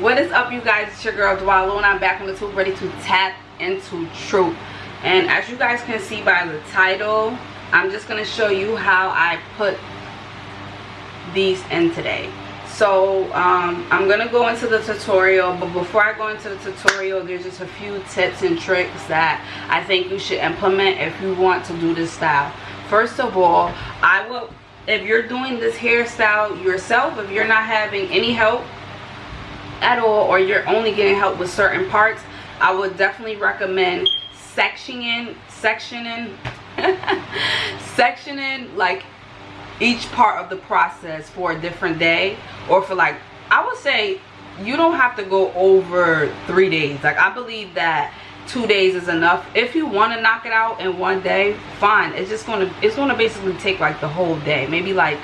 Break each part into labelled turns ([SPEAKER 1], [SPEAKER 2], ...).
[SPEAKER 1] what is up you guys? It's your girl Dwalo and I'm back on the tube ready to tap into truth. And as you guys can see by the title I'm just going to show you how I put these in today. So um, I'm gonna go into the tutorial but before I go into the tutorial there's just a few tips and tricks that I think you should implement if you want to do this style. First of all I will if you're doing this hairstyle yourself if you're not having any help at all or you're only getting help with certain parts I would definitely recommend sectioning sectioning sectioning like each part of the process for a different day or for like I would say you don't have to go over three days. Like I believe that two days is enough. If you want to knock it out in one day fine. It's just gonna it's gonna basically take like the whole day maybe like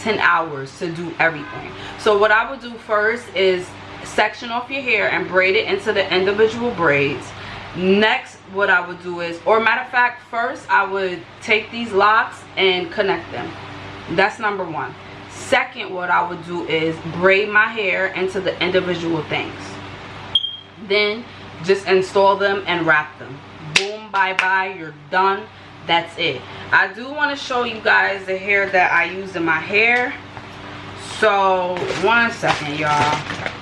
[SPEAKER 1] 10 hours to do everything. So what I would do first is section off your hair and braid it into the individual braids. Next what I would do is or matter of fact first I would take these locks and connect them. That's number one. Second what I would do is braid my hair into the individual things. Then just install them and wrap them. Boom bye bye you're done. That's it. I do want to show you guys the hair that I use in my hair. So one second y'all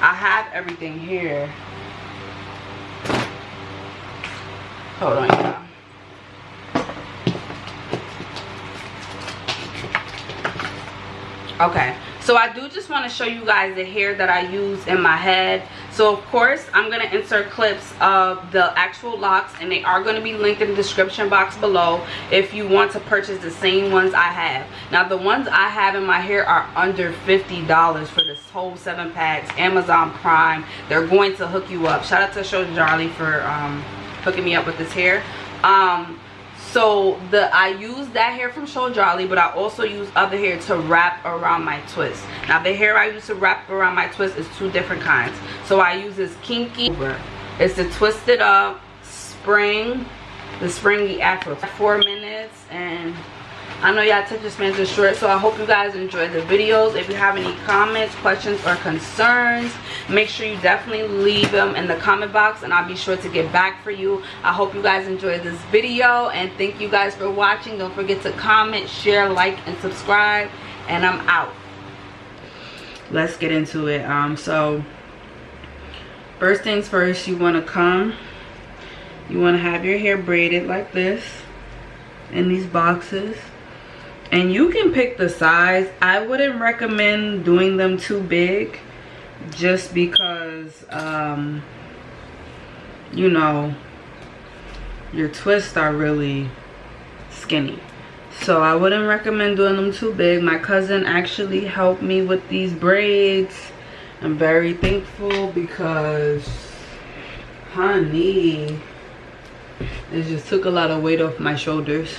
[SPEAKER 1] I have everything here. Hold on y'all. Okay so i do just want to show you guys the hair that i use in my head. So of course i'm going to insert clips of the actual locks and they are going to be linked in the description box below if you want to purchase the same ones i have. Now the ones i have in my hair are under 50 dollars for this whole seven packs. Amazon prime they're going to hook you up. Shout out to show charlie for um hooking me up with this hair. Um so the i use that hair from show jolly but i also use other hair to wrap around my twist. Now the hair i use to wrap around my twist is two different kinds. So i use this kinky it's the twisted up spring the springy afro. Four minutes and I know y'all attention spans are short, so I hope you guys enjoyed the videos. If you have any comments, questions, or concerns, make sure you definitely leave them in the comment box, and I'll be sure to get back for you. I hope you guys enjoyed this video, and thank you guys for watching. Don't forget to comment, share, like, and subscribe, and I'm out. Let's get into it. Um, so, first things first, you want to come. You want to have your hair braided like this in these boxes and you can pick the size. I wouldn't recommend doing them too big just because um you know your twists are really skinny. So i wouldn't recommend doing them too big. My cousin actually helped me with these braids. I'm very thankful because honey it just took a lot of weight off my shoulders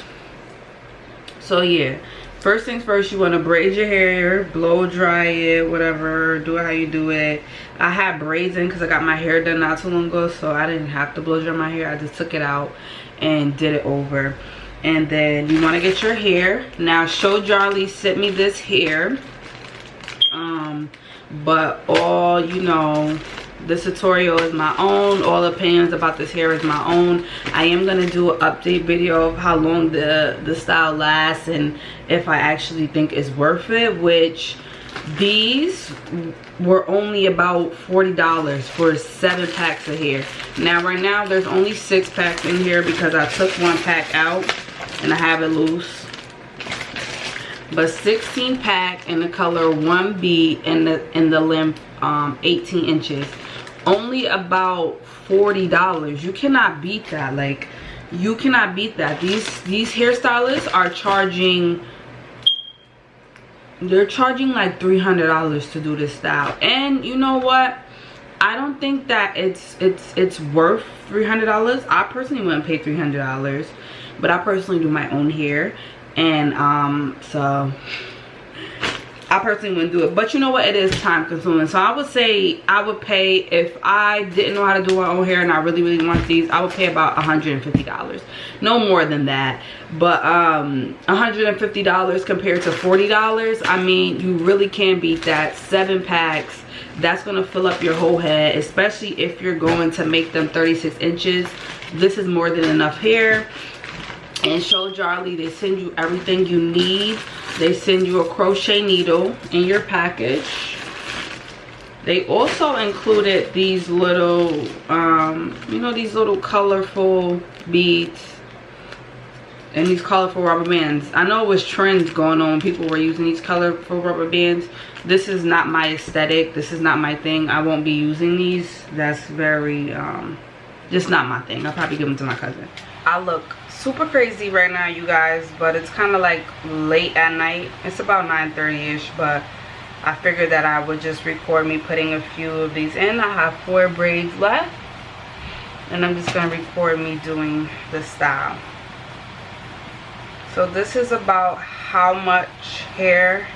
[SPEAKER 1] so yeah. First things first you want to braid your hair blow dry it whatever do it how you do it. I had braids in because i got my hair done not too long ago so i didn't have to blow dry my hair. I just took it out and did it over. And then you want to get your hair. Now show Charlie sent me this hair. Um but all you know this tutorial is my own. All opinions about this hair is my own. I am going to do an update video of how long the the style lasts and if i actually think it's worth it which these were only about 40 dollars for seven packs of hair. Now right now there's only six packs in here because i took one pack out and i have it loose. But 16 pack in the color 1b in the in the length um 18 inches only about 40 dollars. You cannot beat that. Like you cannot beat that. These these hairstylists are charging they're charging like 300 dollars to do this style. And you know what? I don't think that it's it's it's worth 300 dollars. I personally wouldn't pay 300 dollars but i personally do my own hair. And um so I personally wouldn't do it. But you know what? It is time consuming. So I would say I would pay, if I didn't know how to do my own hair and I really, really want these, I would pay about $150. No more than that. But um, $150 compared to $40, I mean, you really can beat that. Seven packs. that's gonna fill up your whole head especially if you're going to make them 36 inches this is more than enough hair and show Jarly they send you everything you need. They send you a crochet needle in your package. They also included these little um you know these little colorful beads and these colorful rubber bands. I know it was trends going on. People were using these colorful rubber bands. This is not my aesthetic. This is not my thing. I won't be using these. That's very um just not my thing. I'll probably give them to my cousin. I look super crazy right now you guys but it's kind of like late at night it's about 9 30 ish but i figured that i would just record me putting a few of these in i have four braids left and i'm just going to record me doing the style so this is about how much hair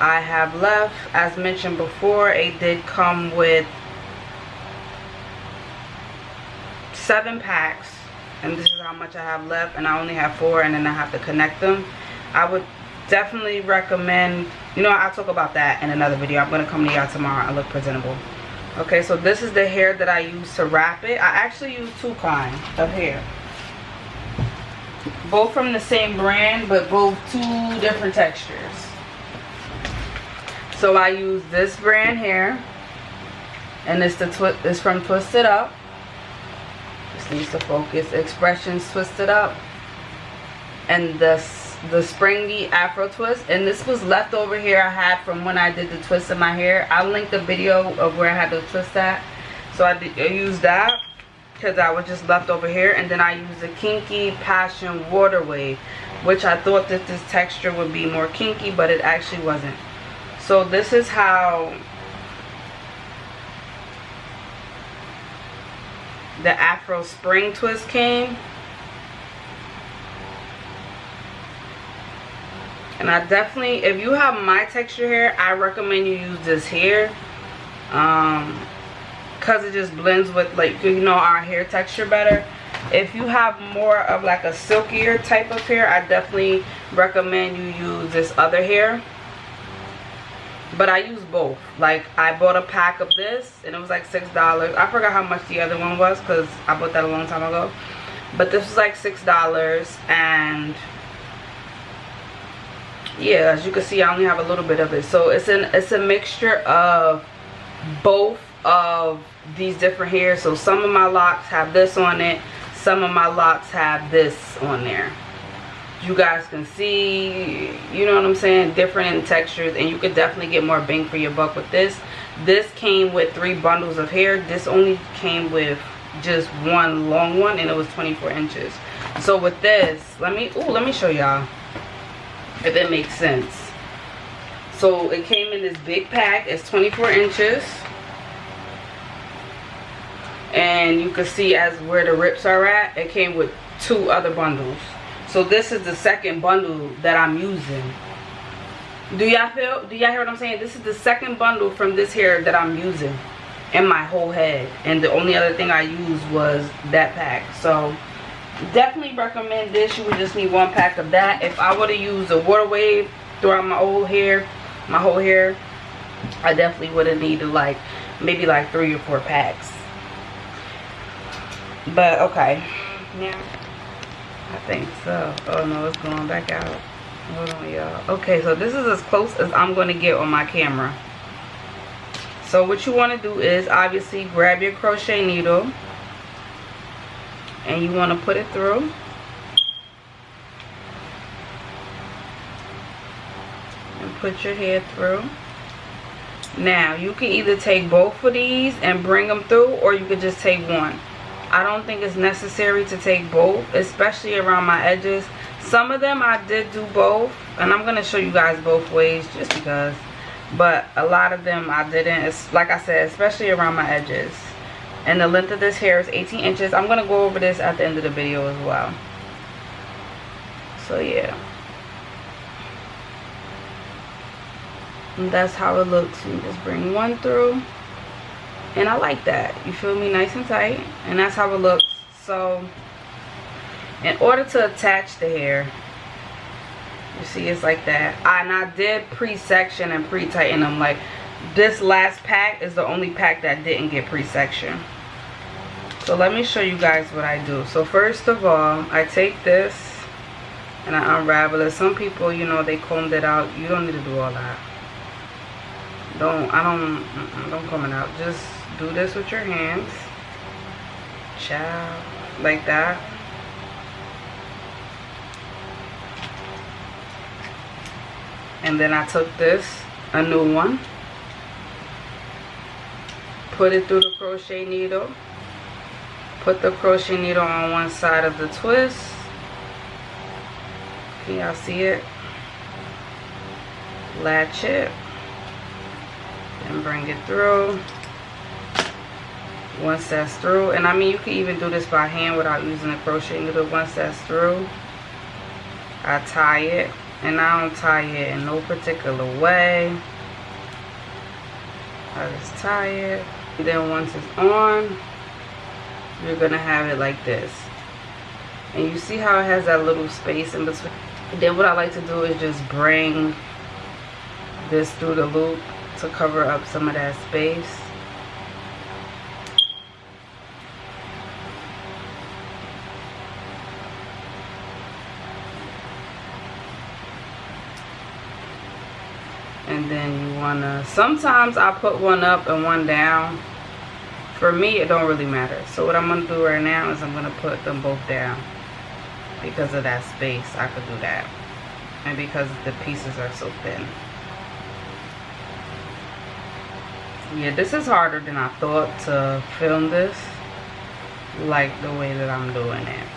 [SPEAKER 1] I have left. As mentioned before, it did come with seven packs. And this is how much I have left. And I only have four and then I have to connect them. I would definitely recommend, you know, I'll talk about that in another video. I'm to come to y'all tomorrow. I look presentable. Okay, so this is the hair that I use to wrap it. I actually use two kinds of hair both from the same brand but both two different textures so I use this brand here and it's the it's from Twisted Up this needs to focus. Expressions twisted up. And this the springy afro twist. And this was left over here I had from when I did the twist in my hair. I'll link the video of where I had the twist at. So I, did, I used that because I was just left over here. And then I used the Kinky Passion Water Wave which I thought that this texture would be more kinky but it actually wasn't. So this is how the Afro Spring Twist came. And I definitely if you have my texture hair I recommend you use this hair um because it just blends with like you know our hair texture better. If you have more of like a silkier type of hair i definitely recommend you use this other hair but i use both. Like i bought a pack of this and it was like six dollars. I forgot how much the other one was because i bought that a long time ago. But this was like six dollars and yeah as you can see i only have a little bit of it. So it's an it's a mixture of both of these different hairs. So some of my locks have this on it some of my locks have this on there you guys can see you know what i'm saying different textures and you could definitely get more bang for your buck with this. This came with three bundles of hair. This only came with just one long one and it was 24 inches. So with this let me oh let me show y'all if it makes sense. So it came in this big pack. It's 24 inches. And you can see as where the rips are at it came with two other bundles so this is the second bundle that i'm using. Do y'all feel do y'all hear what i'm saying? This is the second bundle from this hair that i'm using in my whole head. And the only other thing i used was that pack. So definitely recommend this. You would just need one pack of that. If i were to use a water wave throughout my whole hair my whole hair i definitely would have needed like maybe like three or four packs. But okay. Now, I think so. Oh no, it's going back out. Hold on, y'all. Okay, so this is as close as I'm going to get on my camera. So what you want to do is obviously grab your crochet needle and you want to put it through. And put your hair through. Now, you can either take both of these and bring them through or you could just take one. I don't think it's necessary to take both, especially around my edges. Some of them I did do both, and I'm going to show you guys both ways just because. But a lot of them I didn't. It's like I said, especially around my edges. And the length of this hair is 18 inches. I'm going to go over this at the end of the video as well. So yeah. And that's how it looks. You just bring one through and I like that. You feel me? Nice and tight. And that's how it looks. So in order to attach the hair you see it's like that. And I did pre-section and pre-tighten them. Like this last pack is the only pack that didn't get pre-section. So let me show you guys what I do. So first of all I take this and I unravel it. Some people you know they combed it out. You don't need to do all that don't I don't don't comb it out just do this with your hands. Ciao. Like that. And then I took this a new one. Put it through the crochet needle. Put the crochet needle on one side of the twist. Can y'all see it? Latch it and bring it through. Once that's through and I mean you can even do this by hand without using a crochet needle. Once that's through I tie it and I don't tie it in no particular way. I just tie it. Then once it's on you're gonna have it like this. And you see how it has that little space in between? Then what I like to do is just bring this through the loop to cover up some of that space. And then you wanna sometimes I put one up and one down. For me it don't really matter. So what I'm gonna do right now is I'm gonna put them both down because of that space. I could do that. And because the pieces are so thin yeah this is harder than I thought to film this like the way that I'm doing it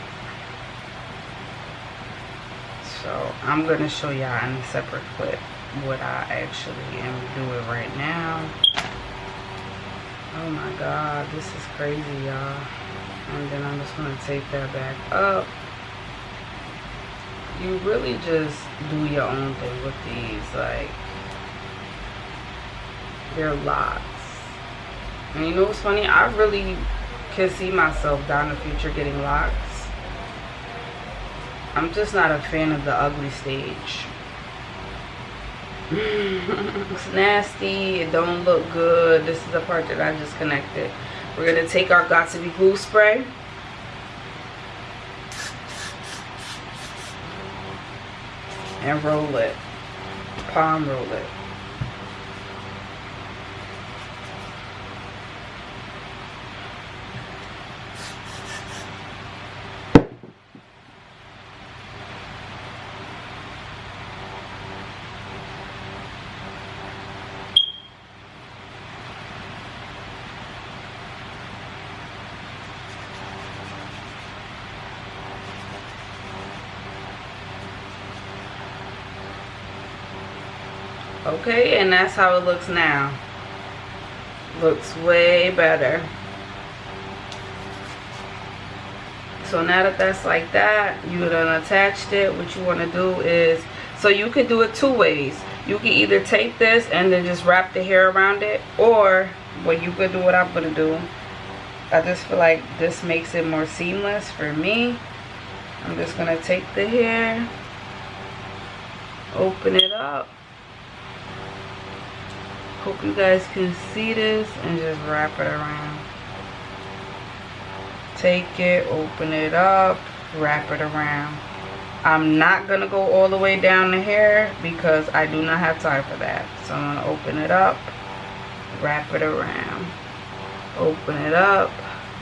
[SPEAKER 1] so I'm gonna show y'all in a separate clip what I actually am doing right now. Oh my god, this is crazy, y'all. And then I'm just to take that back up. You really just do your own thing with these. Like, they're lots. And you know what's funny? I really can see myself down the future getting locks. I'm just not a fan of the ugly stage. It's nasty. It don't look good. This is the part that i just connected. We're going to take our Got2b glue spray. And roll it. Palm roll it okay and that's how it looks now. Looks way better. So now that that's like that you done attached it. What you want to do is so you could do it two ways. You can either take this and then just wrap the hair around it or what you could do what i'm gonna do. I just feel like this makes it more seamless for me. I'm just gonna take the hair open it up hope you guys can see this and just wrap it around. Take it open it up wrap it around. I'm not gonna go all the way down the hair because i do not have time for that. So i'm gonna open it up wrap it around. Open it up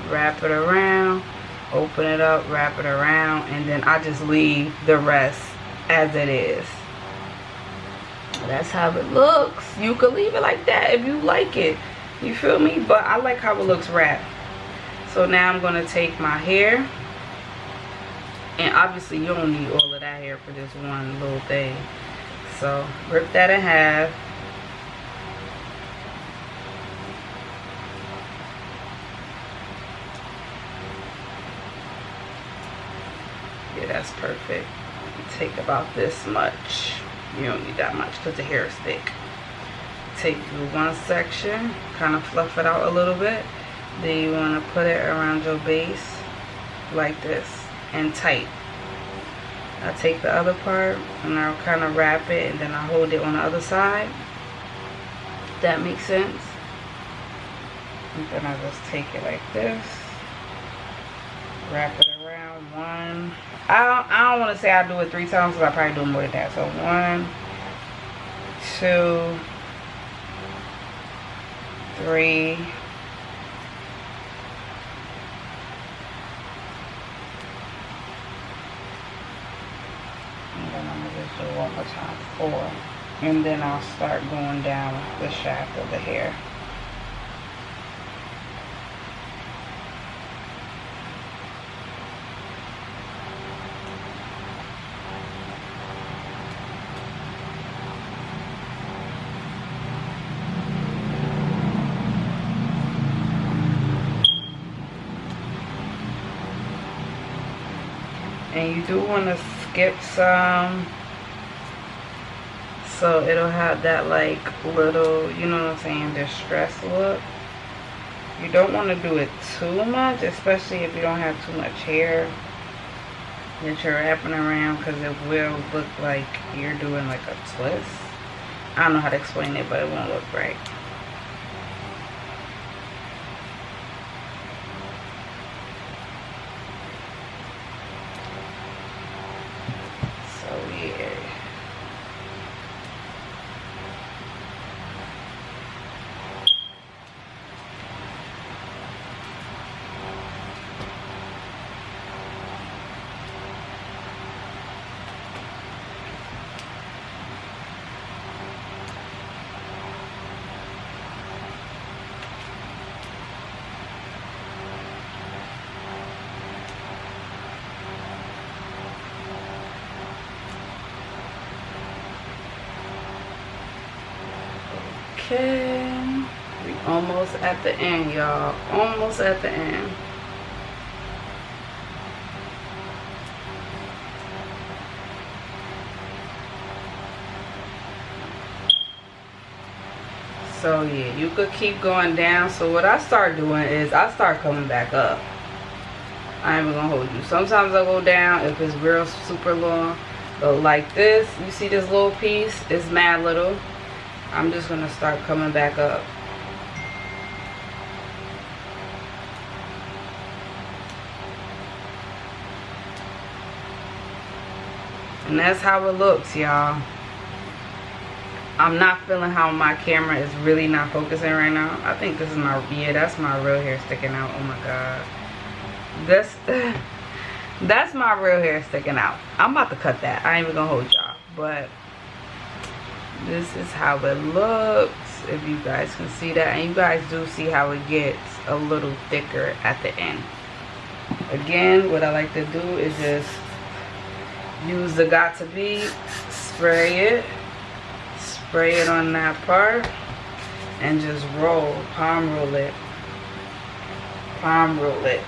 [SPEAKER 1] wrap it around. Open it up wrap it around. And then i just leave the rest as it is that's how it looks. You could leave it like that if you like it. You feel me? But i like how it looks wrapped. So now i'm to take my hair. And obviously you don't need all of that hair for this one little thing. So rip that in half. Yeah that's perfect. Take about this much you don't need that much because the hair is thick. Take one section kind of fluff it out a little bit. Then you want to put it around your base like this and tight. I take the other part and I'll kind of wrap it and then I hold it on the other side. That makes sense? And then I just take it like this wrap it one. I don't, I don't want to say I do it three times because I probably do more than that. So one two three and then I'm gonna just do one more time. Four. And then I'll start going down the shaft of the hair do want to skip some. So it'll have that like little you know what i'm saying distress look. You don't want to do it too much especially if you don't have too much hair that you're wrapping around because it will look like you're doing like a twist. I don't know how to explain it but it won't look right Okay. We almost at the end, y'all. Almost at the end. So yeah, you could keep going down. So what I start doing is I start coming back up. I ain't gonna hold you. Sometimes I go down if it's real super long. But like this, you see this little piece? It's mad little. I'm just going to start coming back up. And that's how it looks, y'all. I'm not feeling how my camera is really not focusing right now. I think this is my, yeah, that's my real hair sticking out. Oh my God. That's, that's my real hair sticking out. I'm about to cut that. I ain't even gonna hold y'all. But this is how it looks if you guys can see that. And you guys do see how it gets a little thicker at the end. Again what i like to do is just use the Got2b spray it spray it on that part and just roll palm roll it palm roll it